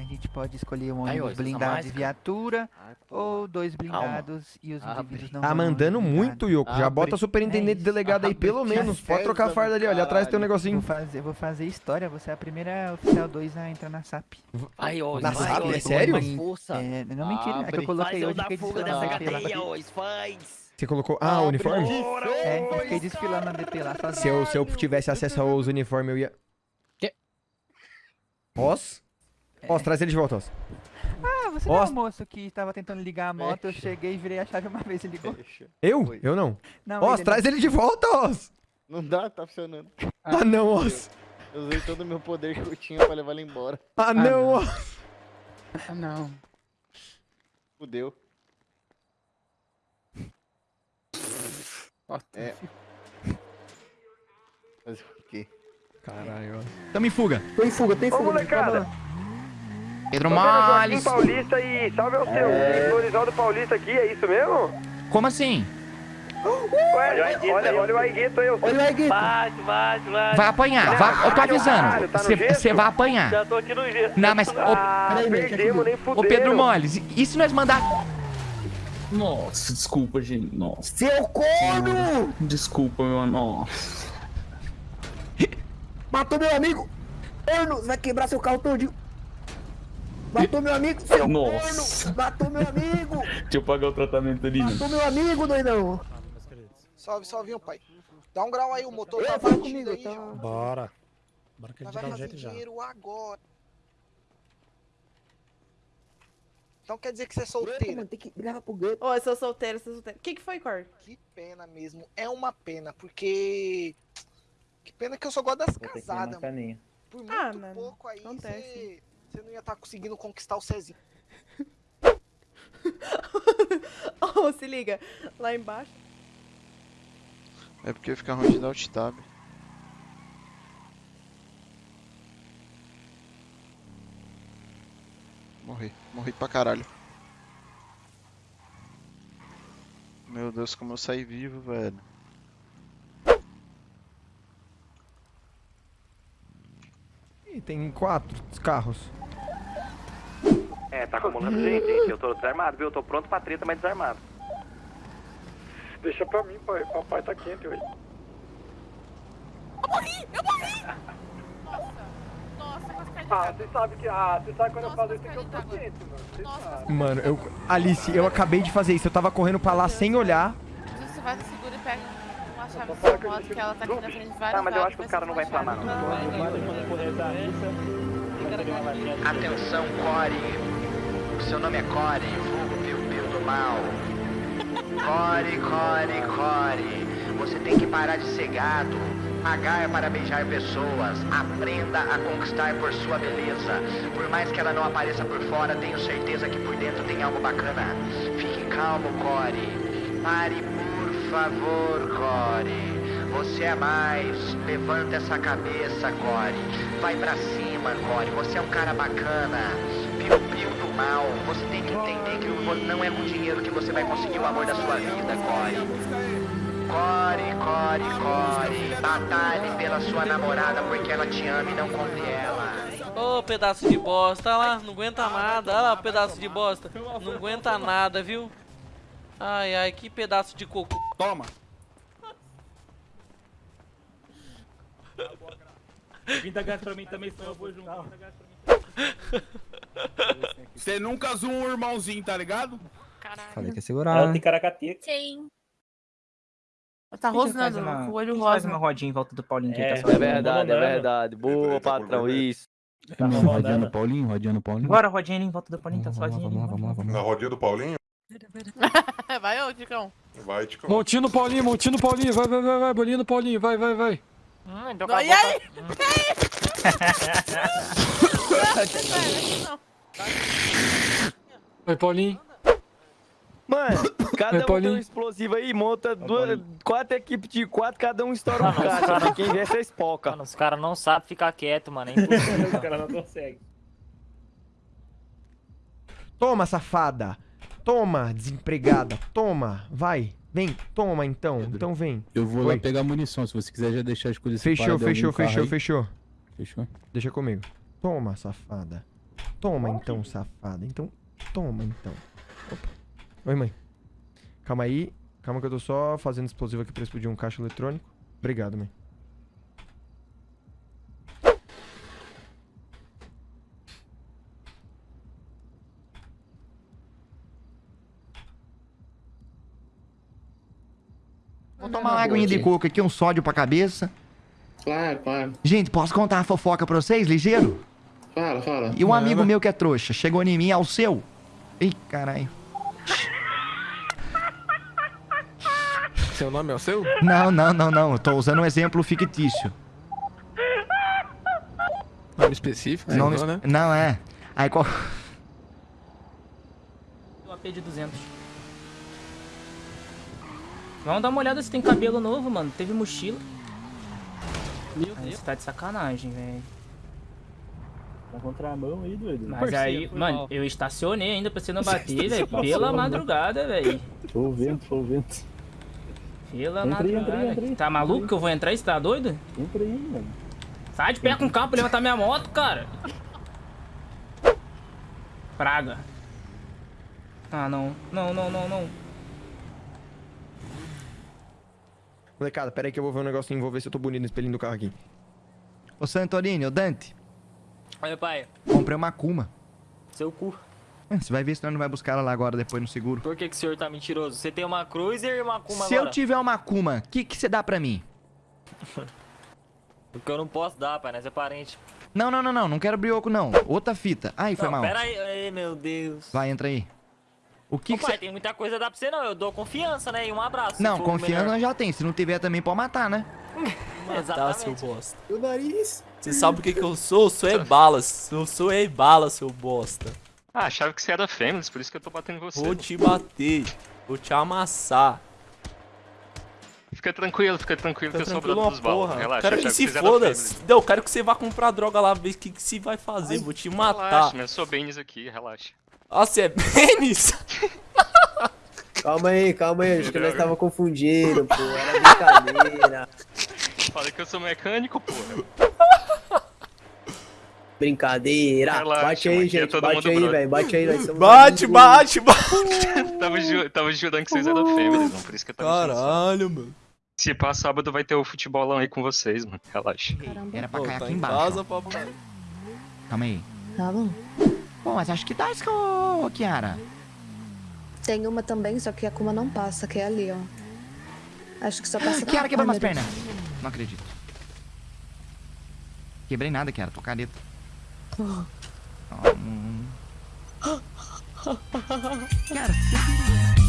A gente pode escolher um Aí, ó, ônibus usa blindado cara. viatura Ai, ou dois blindados e os Abre. indivíduos não Tá vão mandando muito, Yoko. Já Abre. bota superintendente É delegado aí, Abre. pelo menos. Pode trocar a farda ali, ó. Ali atrás tem um caralho. Vou negocinho. fazer, vou fazer história, você é a primeira oficial 2 a entrar na SAP. Aí, ó, Na SAP, é sério? É, não mentira, é que eu coloquei hoje fiquei fuga desfilando dessa na DP lá. cadeia, ó, faz. Você colocou. Ah, o uniforme? É, fiquei desfilando na DP lá sozinho. Se eu, se eu tivesse acesso aos uniformes, eu ia. Quê? Oz, traz ele de volta, Oz. Ah, você não é Ó. o moço que tava tentando ligar a moto, eu cheguei e virei a chave uma vez e ligou. Eu? Oi. Eu não. Não, ele traz ele de volta, Oz! Não dá, tá funcionando. Ah, não, Oz. Eu usei todo o meu poder que eu tinha pra levar ele embora. Ah, não, Oz. Ah, não. Fudeu. É. Fazer o quê? Caralho. Tamo em fuga. Tem fuga, tem fuga. molecada. Pedro Joaquim Males. Paulista e salve ao seu. É... Florizaldo Paulista aqui, é isso mesmo? Como assim? Ué, olha, olha o Aigueto aí. eu- Olha aí, Guito. Vai, vai, vai. Vai apanhar. vai- eu tô avisando. tá gesso? Você vai apanhar. Já tô aqui no jeito. Não, mas. Ô, Ah, Peraí, Beto, perdemos, nem ô fudeu. Pedro Moles, e se nós mandar. Nossa, desculpa, gente. Nossa, Seu corno! desculpa, meu. Nossa. Matou meu amigo! Corno! Vai quebrar seu carro todinho! Matou meu amigo, seu Nossa. corno! Matou meu amigo! Deixa eu pagar o tratamento ali. Matou meu amigo, doidão! Salve, salve, pai. Dá um grau aí, o motor tá batido comigo, aí, tá? Bora. Bora que Nós vai fazer dinheiro agora. Então quer dizer que você é solteira? Mano, tem que ligar pro Gueto. Ô, eu sou solteira, sou solteira. O que, que foi, Cor? Que pena mesmo. É uma pena, porque... Que pena que eu só gosto das casadas, mano. Por muito Ah, mano, pouco aí, acontece. você... Você não ia estar conseguindo conquistar o Cezinho. Ô, se liga. Lá embaixo. É porque fica ruim de dar alt tab. Morri. Morri pra caralho. Meu Deus, como eu saí vivo, velho. Ih, tem quatro carros. É, tá acumulando gente, gente. Eu tô desarmado, viu? Eu tô pronto pra treta, mas desarmado. Deixa pra mim, pai. Papai tá quente hoje. Ah, você sabe que. Ah, você sabe quando eu faço isso que eu tô quente, mano. Você sabe. Mano, eu. Alice, eu acabei de fazer isso. Eu tava correndo pra lá sem olhar. Você vai no seguro e pega uma chave fala sua que eu moto, deixo que ela tá aqui na frente de Ah, vários mas eu acho que o cara não vai inflamar, não. Atenção, Core. Seu nome é Core, vulgo Piu Piu do Mal. Core, Core, Core. Você tem que parar de ser gado. É para beijar pessoas. Aprenda a conquistar por sua beleza. Por mais que ela não apareça por fora, tenho certeza que por dentro tem algo bacana. Fique calmo, Core. Pare, por favor, Core. Você é mais. Levanta essa cabeça, Core. Vai pra cima, Core. Você é um cara bacana. Piu-piu do mal. Você tem que entender que não é com dinheiro que você vai conseguir o amor da sua vida, Core. Core, Core, Core. Batalhe pela sua namorada porque ela te ama e não conte ela. Ô, pedaço de bosta, olha lá, não aguenta nada. Olha lá, o pedaço de bosta. Não aguenta nada, viu? Ai, ai, que pedaço de cocô. Toma. Vinda gás pra mim também, senão eu vou junto. Você nunca zoou um irmãozinho, tá ligado? Falei que ia segurar. Caracateca. Sim. Tá rosnando, com o olho rosa. rodinha em volta do Paulinho É, é verdade, é verdade. Boa, patrão, isso. Rodeando Paulinho, rodeando Paulinho. Bora, rodinha ali em volta do Paulinho, tá sozinho. Vamos lá, vamos lá, vamos lá. Na rodinha do Paulinho? Vai, ô, Ticão. Vai, Tico. Montinho no Paulinho, montinho no Paulinho, vai, vai, vai, vai, bolinho no Paulinho, vai, vai, vai. E aí? Vai, Paulinho. Mano, cada Vai, um tem um explosivo aí, monta duas, quatro equipes de quatro, cada um estoura um caixa. Quem vê, você espoca. Mano, os caras não sabem ficar quieto, mano. É impossível. O cara não consegue. Toma, safada. Toma, desempregada. Toma, vai. Vem, toma então. Então vem. Eu vou Oi. lá pegar munição, se você quiser já deixar as coisas Fechou, fechou, fechou, fechou. Fechou? Deixa comigo. Toma, safada. Toma então, safada. Então, toma então. Opa. Oi, mãe. Calma aí. Calma que eu tô só fazendo explosivo aqui pra explodir um caixa eletrônico. Obrigado, mãe. Vou tomar uma aguinha de coco aqui, um sódio pra cabeça. Claro, claro. Gente, posso contar uma fofoca pra vocês, ligeiro? Fala, fala. E um amigo meu que é trouxa, chegou em mim ao seu. Ih, caralho. Seu nome é o seu? Não, não, não, não. Eu tô usando um exemplo fictício. Nome específico? Nome Não, né? Não, é. Aí qual. O AP de 200. Vamos dar uma olhada se tem cabelo novo, mano. Teve mochila. Meu Aí você tá de sacanagem, velho. Tá contramão aí, doido. Mas Parceiro, aí, mano, mal. eu estacionei ainda pra você não bater, velho. Pela madrugada, velho. O vento, o vento. Pela Entrei, madrugada. entrei, entrei. Tá maluco que eu vou entrar? Você tá doido? Entra aí, mano. Sai de pé com o carro pra levantar minha moto, cara. Praga. Ah, não. Não, não, não, não. Molecada, pera aí que eu vou ver um negocinho, vou ver se eu tô bonito no espelhinho do carro aqui. Ô Santorini, ô Dante, Olha, pai, comprei uma Kuma. seu cu. Ah, Você vai ver se nós não vai buscar ela lá agora, depois no seguro. Por que, que o senhor tá mentiroso? Você tem uma Cruiser e uma Kuma Se agora? eu tiver uma Kuma, o que que você dá pra mim? Porque eu não posso dar, pai, nós é parente. Não, não, não, não. Não quero brioco, não. Outra fita. Ai, foi não, mal. pera aí, ai, meu Deus. Vai, entra aí. O que Ô, que pai, você... tem muita coisa a dar pra você não, eu dou confiança, né? E um abraço. Não, confiança nós já tem. Se não tiver também, pode matar, né? Tá, seu bosta. O nariz. Você sabe o que que eu sou? Eu sou e-balas. Eu sou e-bala, seu bosta. Ah, achava que você era Fêmeas, por isso que eu tô batendo em você. Vou te bater. Vou te amassar. Fica tranquilo, fica tranquilo que eu Fica sou tranquilo dos balas. porra. Relaxa, quero que se foda. Não, eu quero que você vá comprar droga lá, ver o que, que se vai fazer. Vou te matar. Relaxa, mas eu sou Benes aqui, relaxa. Ah, você é pênis? Calma aí, calma aí. Acho que nós tava confundindo, pô. Era brincadeira. Falei que eu sou mecânico, porra. Brincadeira. Relaxa, bate aí, é gente. todo Bate mundo aí, velho. Bate aí, somos Bate, bate, bate. tava, ju tava jurando que vocês eram Fêmeas, não, por isso que eu tava. Caralho, mano. Se pá, sábado vai ter o futebolão aí com vocês, mano. Relaxa. Era pra Pô, cair tá aqui em embaixo. casa, ó. papai. Calma aí. Tá bom. Pô, mas acho que dá isso, ô, Kiara. Tem uma também, só que a Kuma não passa, que é ali, ó. Acho que só passa Kiara quebrou umas pernas. Não acredito. Quebrei nada, Kiara. Tô careta. Oh. Kiara, você...